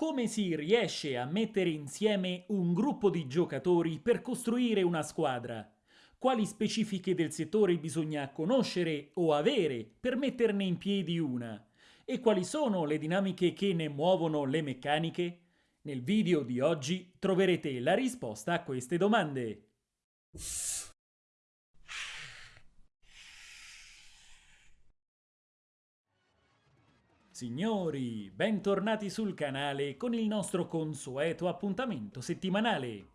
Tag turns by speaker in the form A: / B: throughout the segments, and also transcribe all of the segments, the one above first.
A: Come si riesce a mettere insieme un gruppo di giocatori per costruire una squadra? Quali specifiche del settore bisogna conoscere o avere per metterne in piedi una? E quali sono le dinamiche che ne muovono le meccaniche? Nel video di oggi troverete la risposta a queste domande. Signori, bentornati sul canale con il nostro consueto appuntamento settimanale.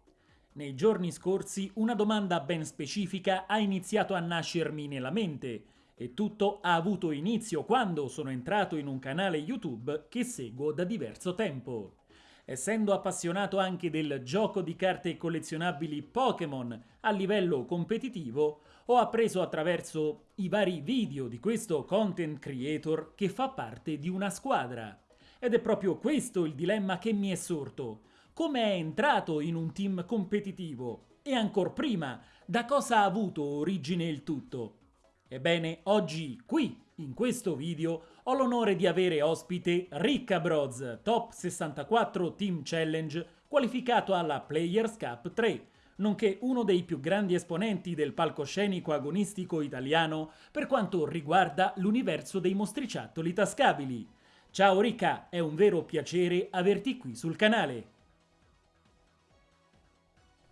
A: Nei giorni scorsi una domanda ben specifica ha iniziato a nascermi nella mente e tutto ha avuto inizio quando sono entrato in un canale YouTube che seguo da diverso tempo. Essendo appassionato anche del gioco di carte collezionabili Pokémon a livello competitivo, ho appreso attraverso i vari video di questo content creator che fa parte di una squadra. Ed è proprio questo il dilemma che mi è sorto. Come è entrato in un team competitivo? E ancor prima, da cosa ha avuto origine il tutto? Ebbene, oggi, qui, in questo video, ho l'onore di avere ospite Ricca Broz, top 64 Team Challenge, qualificato alla Players Cup 3, nonché uno dei più grandi esponenti del palcoscenico agonistico italiano per quanto riguarda l'universo dei mostriciattoli tascabili. Ciao Ricca, è un vero piacere averti qui sul canale.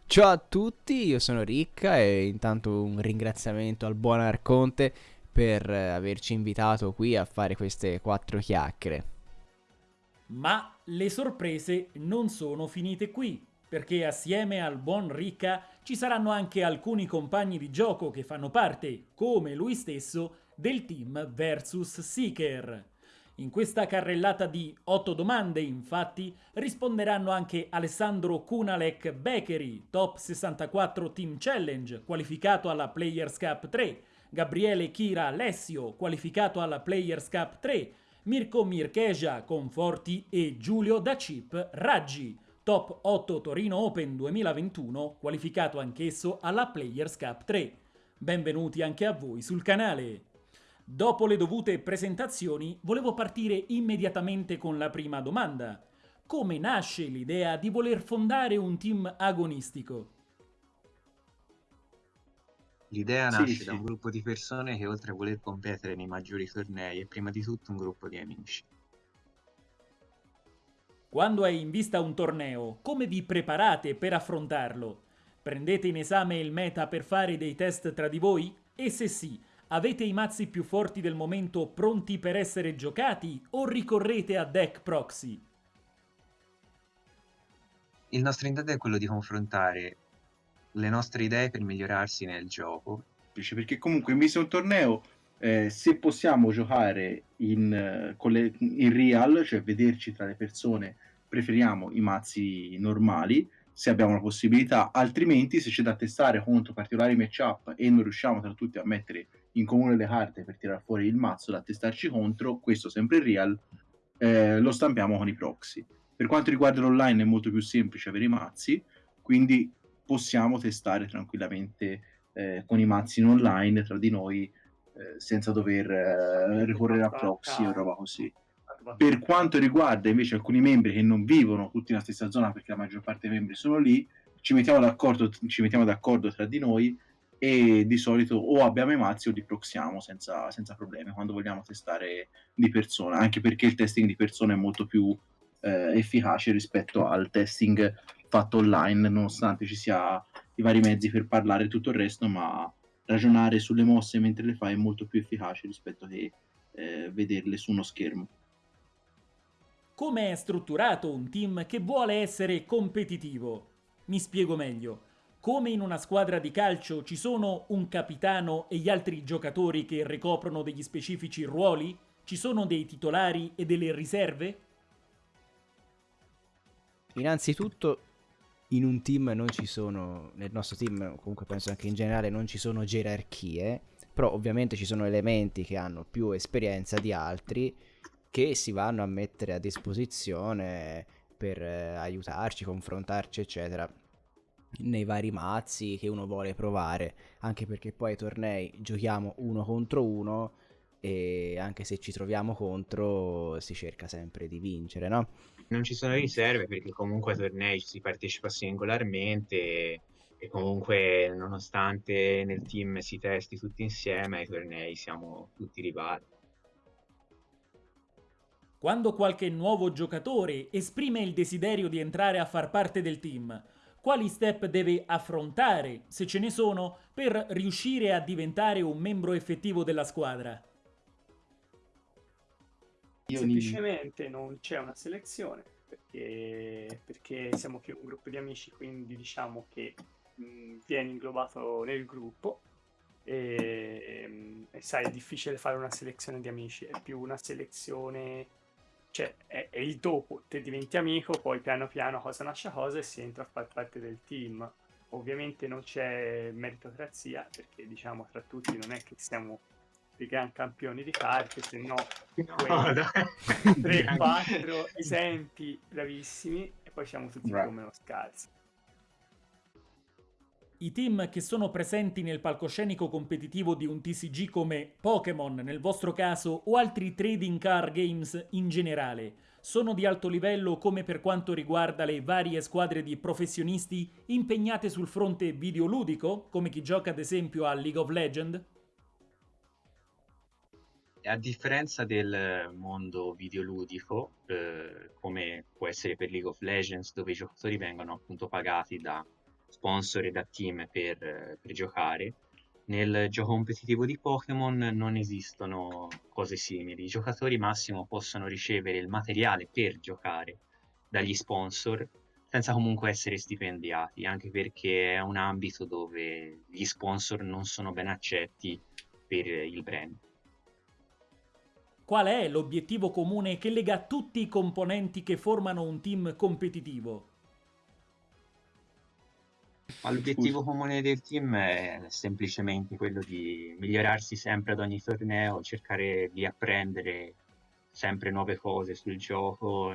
B: Ciao a tutti, io sono Ricca e intanto un ringraziamento al buon Arconte per averci invitato qui a fare queste quattro chiacchiere.
A: Ma le sorprese non sono finite qui perché assieme al buon Ricca ci saranno anche alcuni compagni di gioco che fanno parte, come lui stesso, del team Versus Seeker. In questa carrellata di 8 domande, infatti, risponderanno anche Alessandro Kunalek Beckery, top 64 Team Challenge, qualificato alla Players Cup 3, Gabriele Kira Alessio, qualificato alla Players Cup 3, Mirko Mirkeja Conforti e Giulio Da Chip Raggi, Top 8 Torino Open 2021, qualificato anch'esso alla Players Cup 3. Benvenuti anche a voi sul canale. Dopo le dovute presentazioni, volevo partire immediatamente con la prima domanda. Come nasce l'idea di voler fondare un team agonistico?
C: L'idea nasce sì, sì. da un gruppo di persone che oltre a voler competere nei maggiori tornei è prima di tutto un gruppo di amici.
A: Quando è in vista un torneo, come vi preparate per affrontarlo? Prendete in esame il meta per fare dei test tra di voi? E se sì, avete i mazzi più forti del momento pronti per essere giocati o ricorrete a deck proxy?
C: Il nostro intento è quello di confrontare le nostre idee per migliorarsi nel gioco.
D: Perché comunque in vista un torneo, eh, se possiamo giocare in, uh, le, in real, cioè vederci tra le persone preferiamo i mazzi normali se abbiamo la possibilità, altrimenti se c'è da testare contro particolari matchup e non riusciamo tra tutti a mettere in comune le carte per tirare fuori il mazzo da testarci contro, questo sempre in real, eh, lo stampiamo con i proxy. Per quanto riguarda l'online è molto più semplice avere i mazzi, quindi possiamo testare tranquillamente eh, con i mazzi in online tra di noi eh, senza dover eh, ricorrere a proxy o roba così. Per quanto riguarda invece alcuni membri che non vivono tutti nella stessa zona, perché la maggior parte dei membri sono lì, ci mettiamo d'accordo, ci mettiamo d'accordo tra di noi e di solito o abbiamo i mazzi o li proxiamo senza, senza problemi quando vogliamo testare di persona, anche perché il testing di persona è molto più eh, efficace rispetto al testing fatto online, nonostante ci sia i vari mezzi per parlare e tutto il resto, ma ragionare sulle mosse mentre le fai è molto più efficace rispetto che eh, vederle su uno schermo.
A: Come è strutturato un team che vuole essere competitivo? Mi spiego meglio. Come in una squadra di calcio ci sono un capitano e gli altri giocatori che ricoprono degli specifici ruoli? Ci sono dei titolari e delle riserve?
B: Innanzitutto in un team non ci sono, nel nostro team comunque penso anche in generale non ci sono gerarchie, però ovviamente ci sono elementi che hanno più esperienza di altri che si vanno a mettere a disposizione per eh, aiutarci, confrontarci, eccetera nei vari mazzi che uno vuole provare, anche perché poi ai tornei giochiamo uno contro uno e anche se ci troviamo contro si cerca sempre di vincere, no?
C: Non ci sono riserve perché comunque ai tornei si partecipa singolarmente e comunque nonostante nel team si testi tutti insieme ai tornei siamo tutti rivali.
A: Quando qualche nuovo giocatore esprime il desiderio di entrare a far parte del team, quali step deve affrontare, se ce ne sono, per riuscire a diventare un membro effettivo della squadra?
E: Semplicemente non c'è una selezione perché, perché siamo più un gruppo di amici, quindi diciamo che mh, viene inglobato nel gruppo e, e, sai è difficile fare una selezione di amici, è più una selezione cioè è, è, il dopo, te diventi amico, poi piano piano cosa nasce cosa e si entra a far parte del team. Ovviamente non c'è meritocrazia, perché diciamo tra tutti non è che siamo dei gran campioni di carte, se no, no 3-4 esempi bravissimi e poi siamo tutti right. come uno scalzo.
A: I team che sono presenti nel palcoscenico competitivo di un TCG come Pokémon nel vostro caso o altri trading card games in generale sono di alto livello come per quanto riguarda le varie squadre di professionisti impegnate sul fronte videoludico, come chi gioca ad esempio a League of Legends?
C: A differenza del mondo videoludico, eh, come può essere per League of Legends, dove i giocatori vengono appunto pagati da sponsor e da team per, per giocare. Nel gioco competitivo di Pokémon non esistono cose simili. I giocatori massimo possono ricevere il materiale per giocare dagli sponsor senza comunque essere stipendiati, anche perché è un ambito dove gli sponsor non sono ben accetti per il brand.
A: Qual è l'obiettivo comune che lega tutti i componenti che formano un team competitivo?
C: L'obiettivo comune del team è semplicemente quello di migliorarsi sempre ad ogni torneo, cercare di apprendere sempre nuove cose sul gioco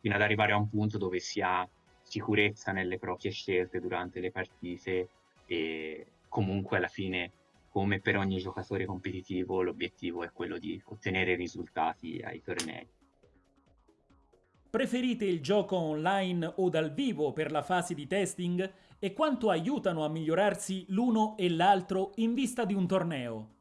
C: fino ad arrivare a un punto dove si ha sicurezza nelle proprie scelte durante le partite e comunque alla fine come per ogni giocatore competitivo l'obiettivo è quello di ottenere risultati ai tornei.
A: Preferite il gioco online o dal vivo per la fase di testing? E quanto aiutano a migliorarsi l'uno e l'altro in vista di un torneo?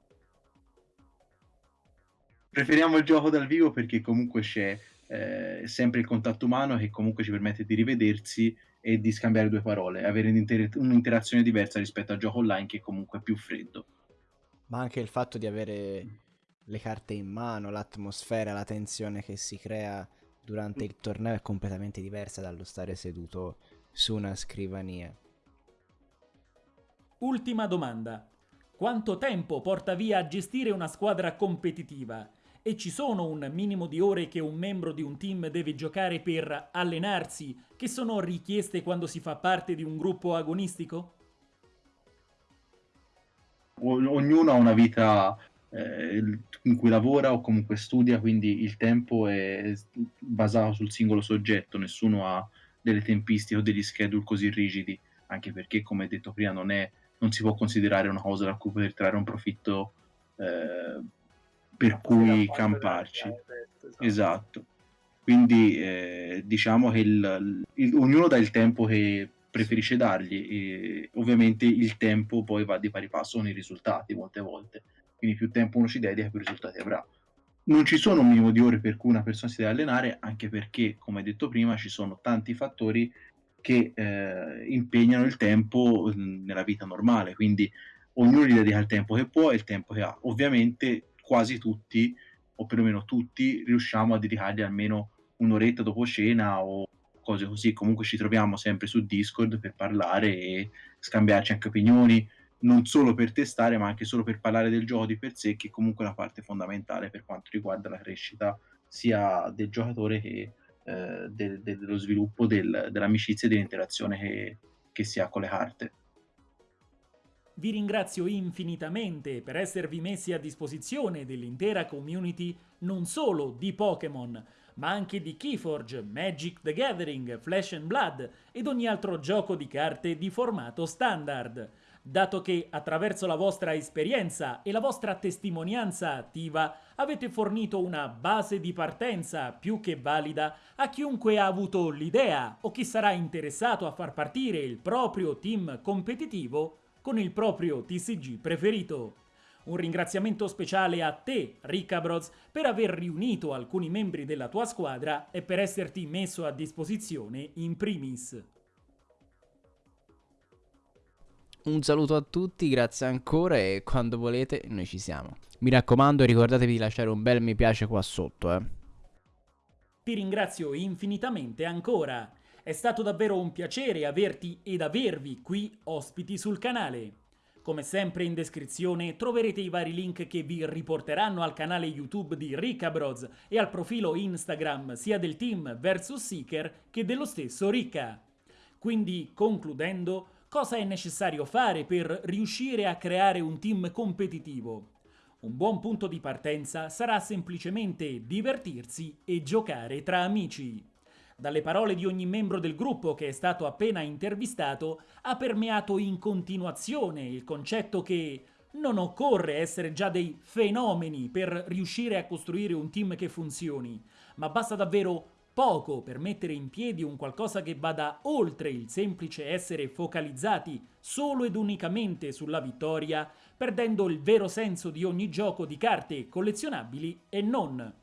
D: Preferiamo il gioco dal vivo perché comunque c'è eh, sempre il contatto umano che comunque ci permette di rivedersi e di scambiare due parole, avere un'interazione diversa rispetto al gioco online che comunque è più freddo.
B: Ma anche il fatto di avere le carte in mano, l'atmosfera, la tensione che si crea durante il torneo è completamente diversa dallo stare seduto su una scrivania.
A: Ultima domanda. Quanto tempo porta via a gestire una squadra competitiva? E ci sono un minimo di ore che un membro di un team deve giocare per allenarsi, che sono richieste quando si fa parte di un gruppo agonistico?
D: Ognuno ha una vita eh, in cui lavora o comunque studia, quindi il tempo è basato sul singolo soggetto, nessuno ha delle tempistiche o degli schedule così rigidi, anche perché, come detto prima, non, è, non si può considerare una cosa da cui poter trarre un profitto eh, per cui camparci. Esatto. esatto. Quindi eh, diciamo che il, il, ognuno dà il tempo che preferisce dargli e ovviamente il tempo poi va di pari passo con i risultati molte volte quindi più tempo uno ci dedica, più risultati avrà. Non ci sono un minimo di ore per cui una persona si deve allenare, anche perché, come detto prima, ci sono tanti fattori che eh, impegnano il tempo nella vita normale, quindi ognuno gli dedica il tempo che può e il tempo che ha. Ovviamente quasi tutti, o perlomeno tutti, riusciamo a dedicargli almeno un'oretta dopo cena o cose così. Comunque ci troviamo sempre su Discord per parlare e scambiarci anche opinioni, non solo per testare, ma anche solo per parlare del gioco di per sé, che è comunque una parte fondamentale per quanto riguarda la crescita sia del giocatore che eh, de- de- dello sviluppo del- dell'amicizia e dell'interazione che-, che si ha con le carte.
A: Vi ringrazio infinitamente per esservi messi a disposizione dell'intera community non solo di Pokémon, ma anche di Keyforge, Magic the Gathering, Flash and Blood ed ogni altro gioco di carte di formato standard. dato che attraverso la vostra esperienza e la vostra testimonianza attiva avete fornito una base di partenza più che valida a chiunque ha avuto l'idea o chi sarà interessato a far partire il proprio team competitivo con il proprio TCG preferito. Un ringraziamento speciale a te, Ricca Bros, per aver riunito alcuni membri della tua squadra e per esserti messo a disposizione in primis.
B: Un saluto a tutti, grazie ancora e quando volete noi ci siamo. Mi raccomando ricordatevi di lasciare un bel mi piace qua sotto, eh.
A: Ti ringrazio infinitamente ancora. È stato davvero un piacere averti ed avervi qui ospiti sul canale. Come sempre in descrizione troverete i vari link che vi riporteranno al canale YouTube di Ricca Bros e al profilo Instagram sia del team Versus Seeker che dello stesso Ricca. Quindi, concludendo, cosa è necessario fare per riuscire a creare un team competitivo? Un buon punto di partenza sarà semplicemente divertirsi e giocare tra amici. Dalle parole di ogni membro del gruppo che è stato appena intervistato ha permeato in continuazione il concetto che non occorre essere già dei fenomeni per riuscire a costruire un team che funzioni, ma basta davvero poco per mettere in piedi un qualcosa che vada oltre il semplice essere focalizzati solo ed unicamente sulla vittoria, perdendo il vero senso di ogni gioco di carte collezionabili e non.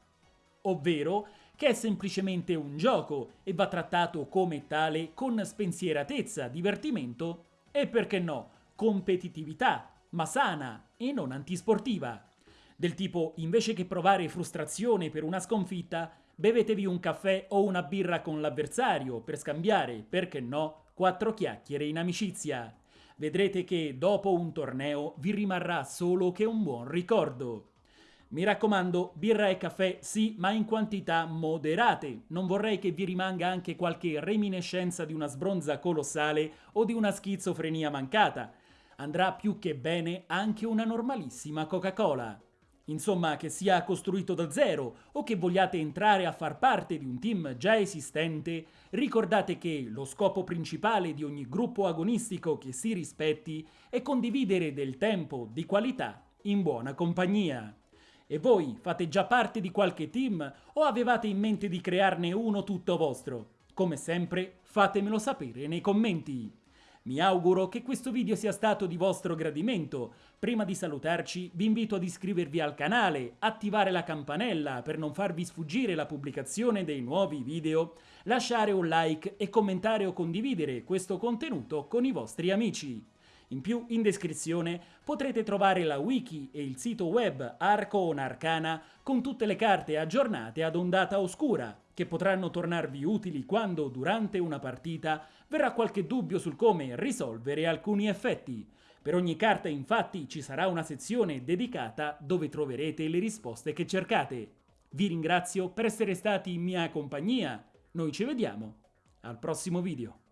A: Ovvero che è semplicemente un gioco e va trattato come tale con spensieratezza, divertimento e perché no, competitività, ma sana e non antisportiva. Del tipo, invece che provare frustrazione per una sconfitta, bevetevi un caffè o una birra con l'avversario per scambiare, perché no, quattro chiacchiere in amicizia. Vedrete che dopo un torneo vi rimarrà solo che un buon ricordo. Mi raccomando, birra e caffè sì, ma in quantità moderate. Non vorrei che vi rimanga anche qualche reminiscenza di una sbronza colossale o di una schizofrenia mancata. Andrà più che bene anche una normalissima Coca-Cola. Insomma, che sia costruito da zero o che vogliate entrare a far parte di un team già esistente, ricordate che lo scopo principale di ogni gruppo agonistico che si rispetti è condividere del tempo di qualità in buona compagnia. E voi fate già parte di qualche team o avevate in mente di crearne uno tutto vostro? Come sempre, fatemelo sapere nei commenti. Mi auguro che questo video sia stato di vostro gradimento. Prima di salutarci vi invito ad iscrivervi al canale, attivare la campanella per non farvi sfuggire la pubblicazione dei nuovi video, lasciare un like e commentare o condividere questo contenuto con i vostri amici. In più, in descrizione potrete trovare la wiki e il sito web Arcon Arcana con tutte le carte aggiornate ad ondata oscura, che potranno tornarvi utili quando, durante una partita, verrà qualche dubbio sul come risolvere alcuni effetti. Per ogni carta infatti ci sarà una sezione dedicata dove troverete le risposte che cercate. Vi ringrazio per essere stati in mia compagnia, noi ci vediamo al prossimo video.